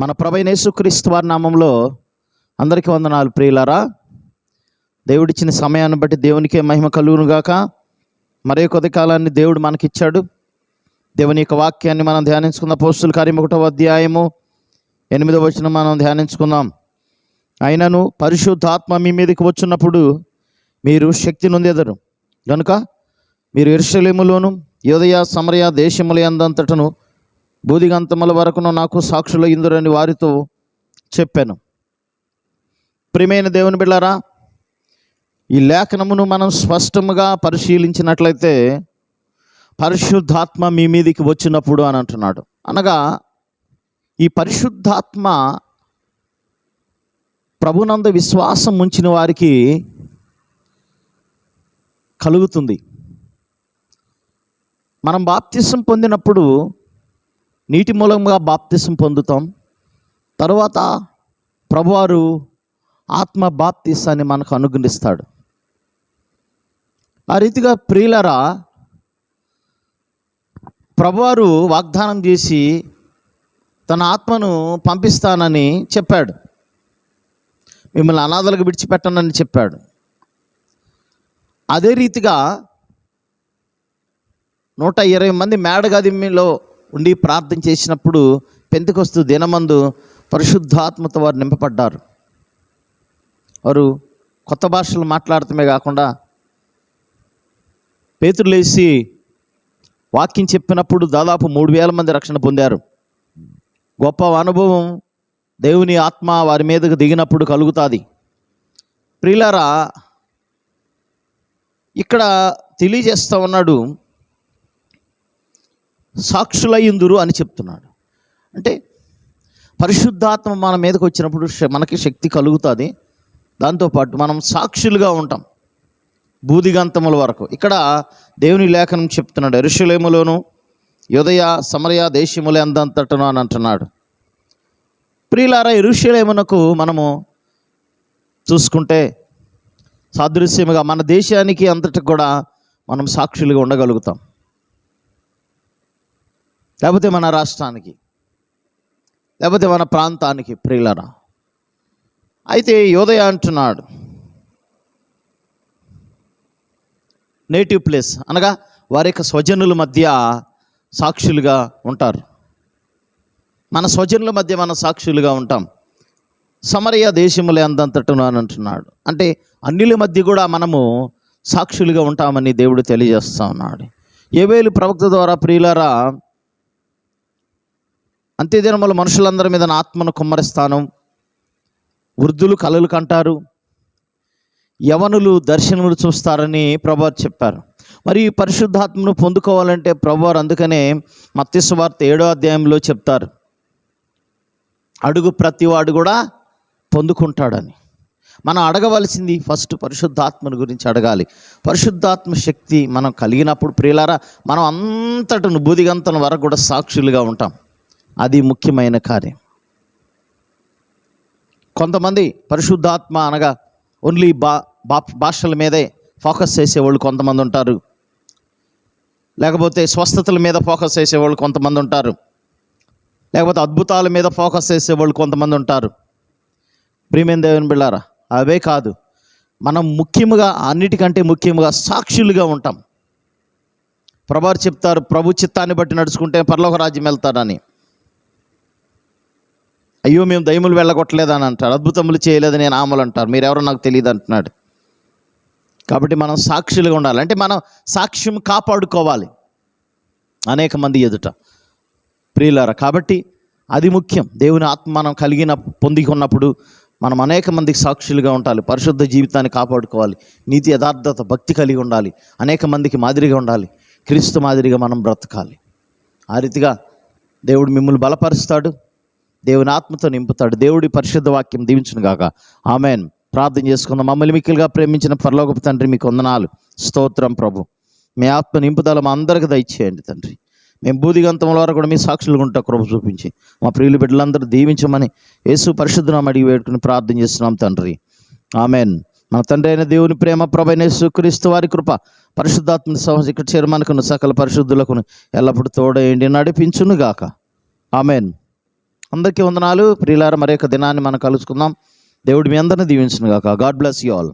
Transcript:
మన ప్రభైనేసుక్రీస్తు వారి నామంలో అందరికీ వందనాలు. ప్రియులారా దేవుడిచ్చిన సమయాన్ని బట్టి దేవునికే మహిమ కలుగునుగాక. మరే కొద్ది కాలాన్ని దేవుడు మనకిచ్చాడు. దేవుని యొక్క వాక్యాన్ని మనం ధ్యానించుకున్న పోస్టుల కార్యం ఒకటో అధ్యాయము ఎనిమిదో వచనం మనం ధ్యానించుకుందాం. అయినను పరిశుద్ధాత్మ మీ మీదకి వచ్చినప్పుడు మీరు శక్తి నొందెదరు. కనుక మీరు ఎరుషలేములోను యోదయ సమరయ దేశములయందంతటను బూదిగంతముల వరకును నాకు సాక్షుల ఇందురని వారితో చెప్పాను. ప్రియమైన దేవుని బిళ్ళారా ఈ లేఖనమును మనం స్పష్టముగా పరిశీలించినట్లయితే పరిశుద్ధాత్మ మీ మీదికి వచ్చినప్పుడు అని అంటున్నాడు. అనగా ఈ పరిశుద్ధాత్మ ప్రభునంద విశ్వాసం ఉంచిన వారికి కలుగుతుంది. మనం బాప్తిసం పొందినప్పుడు నీటి మూలంగా బాప్తిసం పొందుతాం. తర్వాత ప్రభువారు ఆత్మ బాప్తిసాన్ని మనకు అనుగ్రహిస్తాడు. ఆ రీతిగా ప్రియులరా ప్రభువారు వాగ్దానం చేసి తన ఆత్మను పంపిస్తానని చెప్పాడు. మిమ్మల్ని అనాథలకు విడిచిపెట్టనని చెప్పాడు. అదే రీతిగా నూట ఇరవై మంది మేడగదిలో ఉండి ప్రార్థన చేసినప్పుడు పెంతకొస్తు దినమందు పరిశుద్ధాత్మతో వారు నింపబడ్డారు. వారు కొత్త భాషలు మాట్లాడటమే కాకుండా పేతురు లేచి వాక్యం చెప్పినప్పుడు దాదాపు మూడు వేల మంది రక్షణ పొందారు. గొప్ప అనుభవం దేవుని ఆత్మ వారి మీదకు దిగినప్పుడు కలుగుతుంది. ప్రియులారా ఇక్కడ తెలియజేస్తూ ఉన్నాడు సాక్షులయ్యుందురు అని చెప్తున్నాడు. అంటే పరిశుద్ధాత్మ మన మీదకి వచ్చినప్పుడు మనకి శక్తి కలుగుతుంది. దాంతోపాటు మనం సాక్షులుగా ఉంటాం. బూదిగంతముల వరకు. ఇక్కడ దేవుని లేఖనం చెప్తున్నాడు. ఎరుషలేములోను యుదయ సమరయ దేశములే అందంతటను అని అంటున్నాడు. ప్రియులారా ఎరుషలేమునకు మనము చూసుకుంటే సాదృశ్యముగా మన దేశానికి అంతటి కూడా మనం సాక్షులుగా ఉండగలుగుతాం. లేకపోతే మన రాష్ట్రానికి లేకపోతే మన ప్రాంతానికి ప్రియులరా? అయితే యోదయ అంటున్నాడు నేటివ్ ప్లేస్ అనగా వారి యొక్క స్వజనుల మధ్య సాక్షులుగా ఉంటారు. మన స్వజనుల మధ్య మన సాక్షులుగా ఉంటాం. సమరయ దేశములే అందంతటను అని అంటున్నాడు. అంటే అన్నిల మధ్య కూడా మనము సాక్షులుగా ఉంటామని దేవుడు తెలియజేస్తా ఉన్నాడు. ఏవేలు ప్రవక్త ద్వారా ప్రియులారా అంత్యదినముల మనుషులందరి మీద నా ఆత్మను కుమ్మరిస్తాను. వృద్ధులు కలలు కంటారు. యవనులు దర్శనములు చూస్తారని ప్రభువారు చెప్పారు. మరి ఈ పరిశుద్ధాత్మను పొందుకోవాలంటే ప్రభువారు అందుకనే మత్స్య వార్త ఏడో అధ్యాయంలో చెప్తారు. అడుగు ప్రతివాడు కూడా పొందుకుంటాడని. మనం అడగవలసింది ఫస్ట్ పరిశుద్ధాత్మను గురించి అడగాలి. పరిశుద్ధాత్మ శక్తి మనం కలిగినప్పుడు ప్రియులారా మనం అంతటను బూదిగంతల వరకు కూడా సాక్షులుగా ఉంటాం. అది ముఖ్యమైన కార్యం. కొంతమంది పరిశుద్ధాత్మ అనగా ఓన్లీ బా బా భాషల మీదే ఫోకస్ చేసేవాళ్ళు కొంతమంది ఉంటారు. లేకపోతే స్వస్థతల మీద ఫోకస్ చేసేవాళ్ళు కొంతమంది ఉంటారు. లేకపోతే అద్భుతాల మీద ఫోకస్ చేసేవాళ్ళు కొంతమంది ఉంటారు. ప్రియమైన దేవుని బిళ్ళారా అవే కాదు మనం ముఖ్యముగా అన్నిటికంటే ముఖ్యముగా సాక్షులుగా ఉంటాం. ప్రభారు చెప్తారు ప్రభు చిత్తాన్ని బట్టి నడుచుకుంటే పరలోక రాజ్యం వెళ్తారని. అయ్యో మేము దయములు వెళ్ళగొట్టలేదని అంటారు అద్భుతములు చేయలేదని నేను ఆమలు అంటారు. మీరెవరో నాకు తెలియదు అంటున్నాడు. కాబట్టి మనం సాక్షులుగా ఉండాలి. అంటే మనం సాక్ష్యం కాపాడుకోవాలి అనేక మంది ఎదుట. ప్రియులారా కాబట్టి అది ముఖ్యం. దేవుని ఆత్మ మనం కలిగిన పొంది ఉన్నప్పుడు మనం అనేక మందికి సాక్షులుగా ఉండాలి. పరిశుద్ధ జీవితాన్ని కాపాడుకోవాలి. నీతి యథార్థత భక్తి కలిగి ఉండాలి. అనేక మందికి మాదిరిగా ఉండాలి. క్రీస్తు మాదిరిగా మనం బ్రతకాలి. ఆ రీతిగా దేవుడు మిమ్మల్ని బలపరుస్తాడు. దేవుని ఆత్మతో నింపుతాడు. దేవుడి పరిశుద్ధ వాక్యం దీవించును గాక. ఆమెన్. ప్రార్థన చేసుకుందాం. మమ్మల్ని మిక్కిలుగా ప్రేమించిన పరలోకపు తండ్రి మీకు వందనాలు. స్తోత్రం ప్రభు. మీ ఆత్మ నింపుదల మా అందరికి దయచేయండి తండ్రి. మేము బూదిగంతముల వరకు కూడా మీ సాక్షులుగా ఉంటా కృప చూపించి. మా ప్రియులు బిడ్డలందరూ దీవించమని యేసు పరిశుద్ధనామ అడిగి వేడుకుని ప్రార్థన చేస్తున్నాం తండ్రి. ఆమెన్. మన తండ్రి అయిన దేవుని ప్రేమ ప్రభైన సుక్రీస్తు వారి కృప పరిశుద్ధాత్మ సమస్య ఇక్కడ చేరమనుకున్న సకల పరిశుద్ధులకు ఎల్లప్పుడూ తోడేయండి నడిపించును గాక. ఆమెన్. అందరికీ వందనాలు. ప్రియులార మరొక దినాన్ని మనం కలుసుకుందాం. దేవుడు మీ అందరిని దీవించిన గాక గాడ్ బ్లెస్ యూ ఆల్.